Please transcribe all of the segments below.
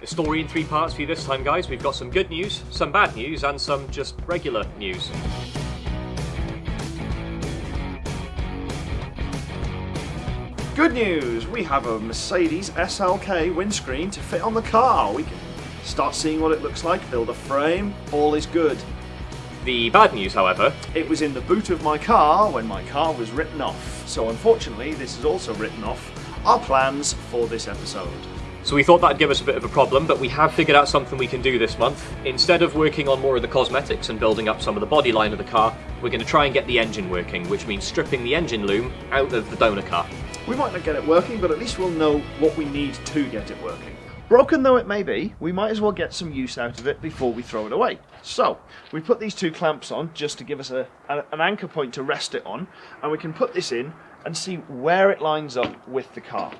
The story in three parts for you this time, guys. We've got some good news, some bad news, and some just regular news. Good news! We have a Mercedes SLK windscreen to fit on the car. We can start seeing what it looks like, build a frame, all is good. The bad news, however, It was in the boot of my car when my car was written off. So unfortunately, this is also written off our plans for this episode. So we thought that'd give us a bit of a problem, but we have figured out something we can do this month. Instead of working on more of the cosmetics and building up some of the body line of the car, we're going to try and get the engine working, which means stripping the engine loom out of the donor car. We might not get it working, but at least we'll know what we need to get it working. Broken though it may be, we might as well get some use out of it before we throw it away. So, we put these two clamps on just to give us a, an anchor point to rest it on, and we can put this in and see where it lines up with the car.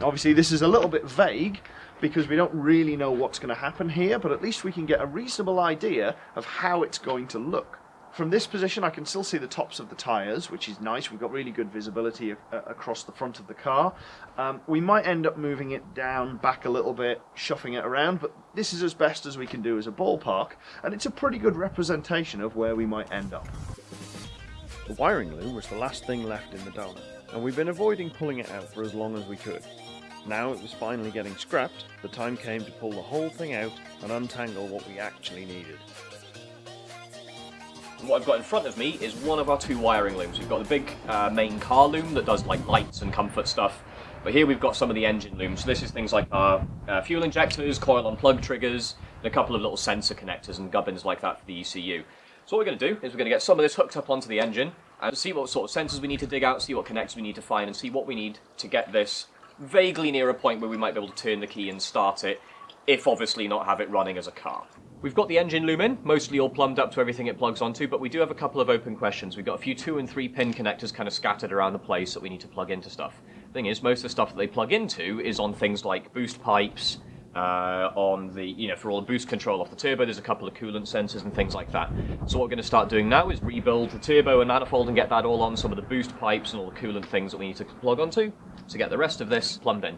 Obviously, this is a little bit vague because we don't really know what's going to happen here, but at least we can get a reasonable idea of how it's going to look. From this position, I can still see the tops of the tyres, which is nice. We've got really good visibility a- across the front of the car. Um, we might end up moving it down back a little bit, shuffling it around, but this is as best as we can do as a ballpark, and it's a pretty good representation of where we might end up. The wiring loom was the last thing left in the donor, and we've been avoiding pulling it out for as long as we could. Now it was finally getting scrapped, the time came to pull the whole thing out and untangle what we actually needed. What I've got in front of me is one of our two wiring looms. We've got the big uh, main car loom that does like lights and comfort stuff. But here we've got some of the engine looms. So this is things like our uh, fuel injectors, coil on plug triggers, and a couple of little sensor connectors and gubbins like that for the ECU. So what we're going to do is we're going to get some of this hooked up onto the engine and see what sort of sensors we need to dig out, see what connectors we need to find, and see what we need to get this vaguely near a point where we might be able to turn the key and start it, if obviously not have it running as a car. We've got the engine loom in, mostly all plumbed up to everything it plugs onto, but we do have a couple of open questions. We've got a few two and three pin connectors kind of scattered around the place that we need to plug into stuff. Thing is, most of the stuff that they plug into is on things like boost pipes, uh, on the, you know, for all the boost control off the turbo, there's a couple of coolant sensors and things like that. So what we're going to start doing now is rebuild the turbo and manifold and get that all on some of the boost pipes and all the coolant things that we need to plug onto to get the rest of this plumbed in.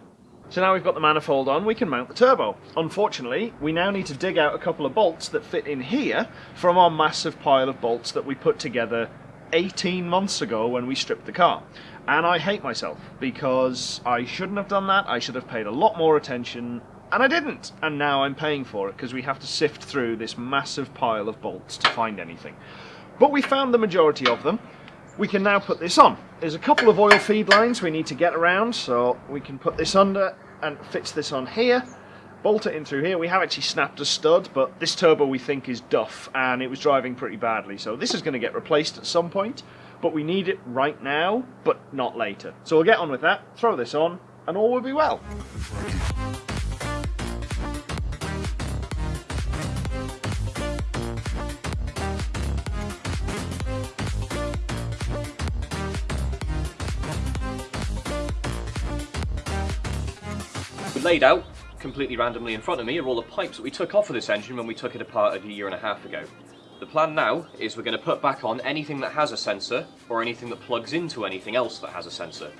So now we've got the manifold on, we can mount the turbo. Unfortunately, we now need to dig out a couple of bolts that fit in here from our massive pile of bolts that we put together 18 months ago when we stripped the car. And I hate myself because I shouldn't have done that. I should have paid a lot more attention and I didn't. And now I'm paying for it because we have to sift through this massive pile of bolts to find anything. But we found the majority of them. We can now put this on. There's a couple of oil feed lines we need to get around, so we can put this under and fix this on here. Bolt it in through here. We have actually snapped a stud, but this turbo we think is duff, and it was driving pretty badly. So this is going to get replaced at some point, but we need it right now, but not later. So we'll get on with that, throw this on, and all will be well. Laid out completely randomly in front of me are all the pipes that we took off of this engine when we took it apart a year and a half ago. The plan now is we're going to put back on anything that has a sensor or anything that plugs into anything else that has a sensor.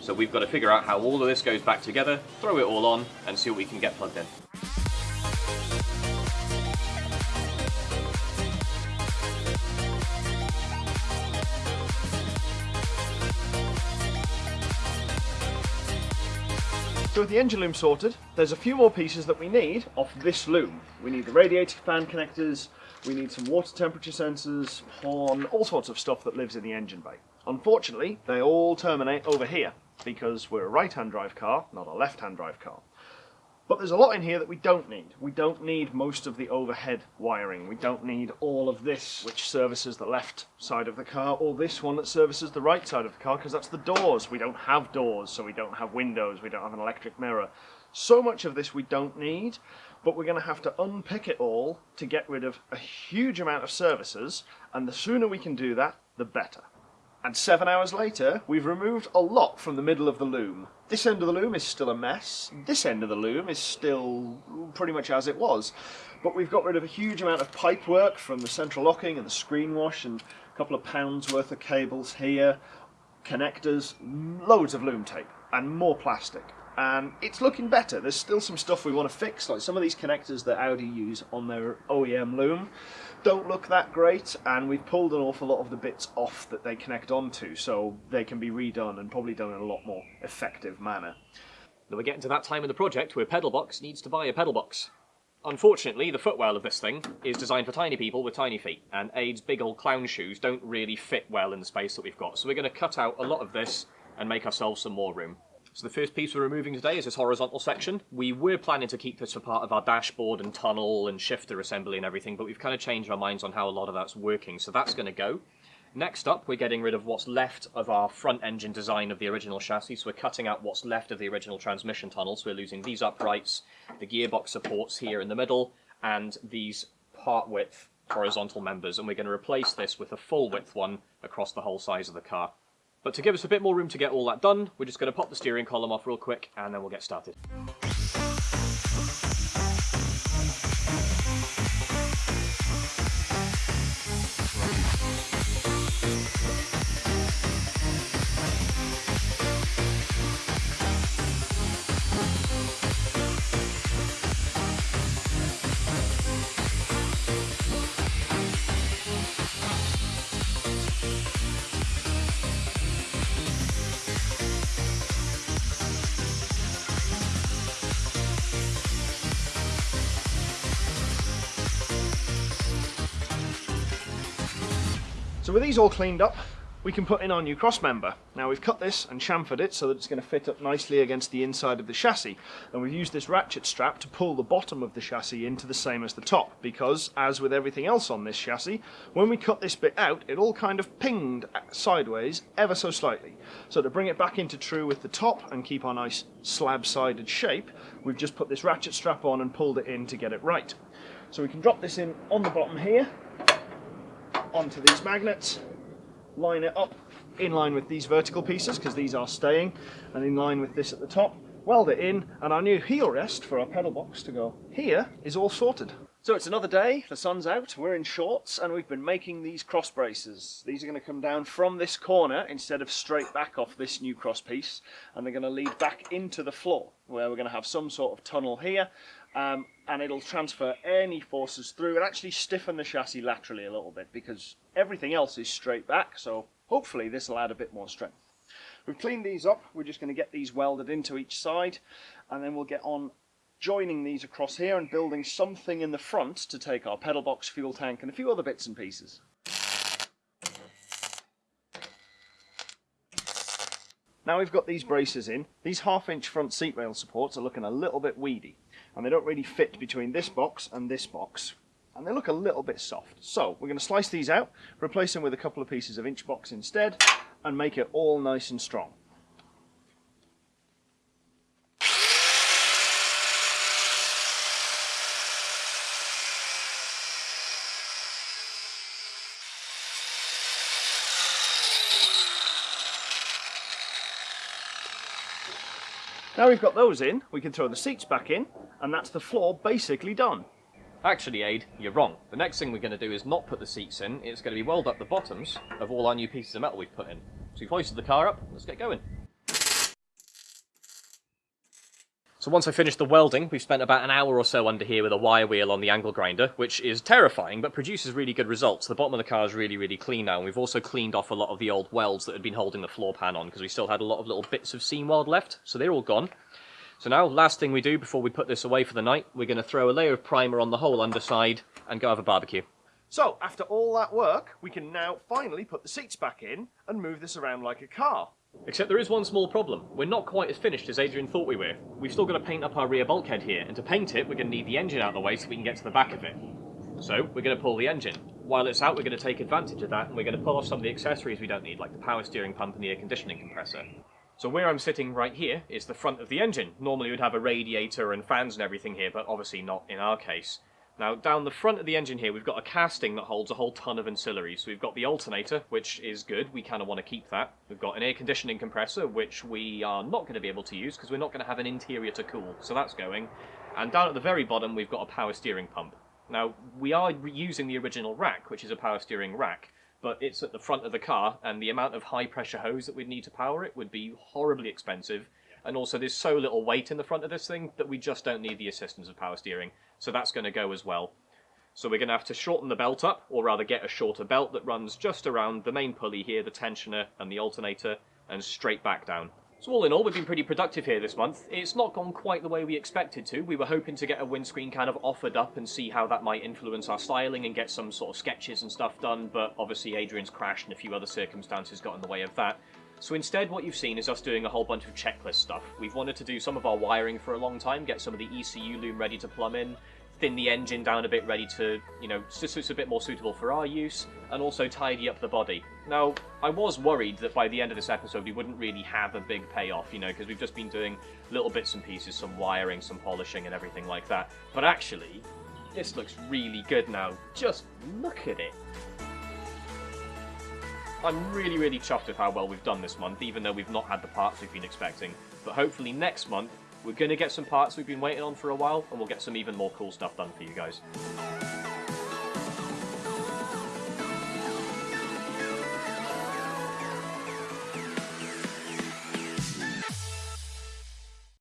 So we've got to figure out how all of this goes back together, throw it all on, and see what we can get plugged in. So with the engine loom sorted, there's a few more pieces that we need off this loom. We need the radiator fan connectors, we need some water temperature sensors, horn, all sorts of stuff that lives in the engine bay. Unfortunately, they all terminate over here because we're a right-hand drive car, not a left-hand drive car. But there's a lot in here that we don't need. We don't need most of the overhead wiring. We don't need all of this, which services the left side of the car, or this one that services the right side of the car, because that's the doors. We don't have doors, so we don't have windows, we don't have an electric mirror. So much of this we don't need, but we're going to have to unpick it all to get rid of a huge amount of services, and the sooner we can do that, the better. And seven hours later, we've removed a lot from the middle of the loom. This end of the loom is still a mess. This end of the loom is still pretty much as it was. But we've got rid of a huge amount of pipe work from the central locking and the screen wash and a couple of pounds worth of cables here, connectors, loads of loom tape and more plastic. and it's looking better. There's still some stuff we want to fix, like some of these connectors that Audi use on their OEM loom don't look that great, and we've pulled an awful lot of the bits off that they connect onto, so they can be redone and probably done in a lot more effective manner. Now we're getting to that time in the project where Pedalbox needs to buy a pedal box. Unfortunately, the footwell of this thing is designed for tiny people with tiny feet, and Aid's big old clown shoes don't really fit well in the space that we've got. So we're going to cut out a lot of this and make ourselves some more room. So the first piece we're removing today is this horizontal section. We were planning to keep this for part of our dashboard and tunnel and shifter assembly and everything, but we've kind of changed our minds on how a lot of that's working, so that's going to go. Next up, we're getting rid of what's left of our front engine design of the original chassis, so we're cutting out what's left of the original transmission tunnel, so we're losing these uprights, the gearbox supports here in the middle, and these part width horizontal members, and we're going to replace this with a full width one across the whole size of the car. But to give us a bit more room to get all that done, we're just going to pop the steering column off real quick and then we'll get started. So with these all cleaned up, we can put in our new cross member. Now we've cut this and chamfered it so that it's going to fit up nicely against the inside of the chassis. And we've used this ratchet strap to pull the bottom of the chassis into the same as the top because, as with everything else on this chassis, when we cut this bit out, it all kind of pinged sideways ever so slightly. So to bring it back into true with the top and keep our nice slab-sided shape, we've just put this ratchet strap on and pulled it in to get it right. So we can drop this in on the bottom here onto these magnets, line it up in line with these vertical pieces because these are staying and in line with this at the top, weld it in and our new heel rest for our pedal box to go here is all sorted. So it's another day, the sun's out, we're in shorts and we've been making these cross braces. These are going to come down from this corner instead of straight back off this new cross piece and they're going to lead back into the floor where we're going to have some sort of tunnel here um, and it'll transfer any forces through and actually stiffen the chassis laterally a little bit because everything else is straight back so hopefully this will add a bit more strength. We've cleaned these up, we're just going to get these welded into each side and then we'll get on joining these across here and building something in the front to take our pedal box, fuel tank and a few other bits and pieces. Now we've got these braces in, these half inch front seat rail supports are looking a little bit weedy and they don't really fit between this box and this box and they look a little bit soft. So we're going to slice these out, replace them with a couple of pieces of inch box instead and make it all nice and strong. Now we've got those in, we can throw the seats back in, and that's the floor basically done. Actually, Aid, you're wrong. The next thing we're going to do is not put the seats in, it's going to be weld up the bottoms of all our new pieces of metal we've put in. So we've hoisted the car up, let's get going. So once I finished the welding, we've spent about an hour or so under here with a wire wheel on the angle grinder, which is terrifying, but produces really good results. The bottom of the car is really, really clean now, and we've also cleaned off a lot of the old welds that had been holding the floor pan on, because we still had a lot of little bits of seam weld left, so they're all gone. So now, last thing we do before we put this away for the night, we're going to throw a layer of primer on the whole underside and go have a barbecue. So, after all that work, we can now finally put the seats back in and move this around like a car. Except there is one small problem. We're not quite as finished as Adrian thought we were. We've still got to paint up our rear bulkhead here, and to paint it, we're going to need the engine out of the way so we can get to the back of it. So, we're going to pull the engine. While it's out, we're going to take advantage of that, and we're going to pull off some of the accessories we don't need, like the power steering pump and the air conditioning compressor. So where I'm sitting right here is the front of the engine. Normally we'd have a radiator and fans and everything here, but obviously not in our case. Now, down the front of the engine here, we've got a casting that holds a whole ton of ancillaries. So we've got the alternator, which is good. We kind of want to keep that. We've got an air conditioning compressor, which we are not going to be able to use because we're not going to have an interior to cool. So that's going. And down at the very bottom, we've got a power steering pump. Now, we are using the original rack, which is a power steering rack, but it's at the front of the car, and the amount of high pressure hose that we'd need to power it would be horribly expensive, and also there's so little weight in the front of this thing that we just don't need the assistance of power steering, so that's going to go as well. So we're going to have to shorten the belt up, or rather get a shorter belt that runs just around the main pulley here, the tensioner and the alternator, and straight back down. So all in all, we've been pretty productive here this month. It's not gone quite the way we expected to. We were hoping to get a windscreen kind of offered up and see how that might influence our styling and get some sort of sketches and stuff done, but obviously Adrian's crashed and a few other circumstances got in the way of that. So instead what you've seen is us doing a whole bunch of checklist stuff. We've wanted to do some of our wiring for a long time, get some of the ECU loom ready to plumb in, thin the engine down a bit, ready to, you know, so it's a bit more suitable for our use, and also tidy up the body. Now, I was worried that by the end of this episode we wouldn't really have a big payoff, you know, because we've just been doing little bits and pieces, some wiring, some polishing, and everything like that. But actually, this looks really good now. Just look at it. I'm really, really chuffed with how well we've done this month, even though we've not had the parts we've been expecting. But hopefully next month, we're going to get some parts we've been waiting on for a while, and we'll get some even more cool stuff done for you guys.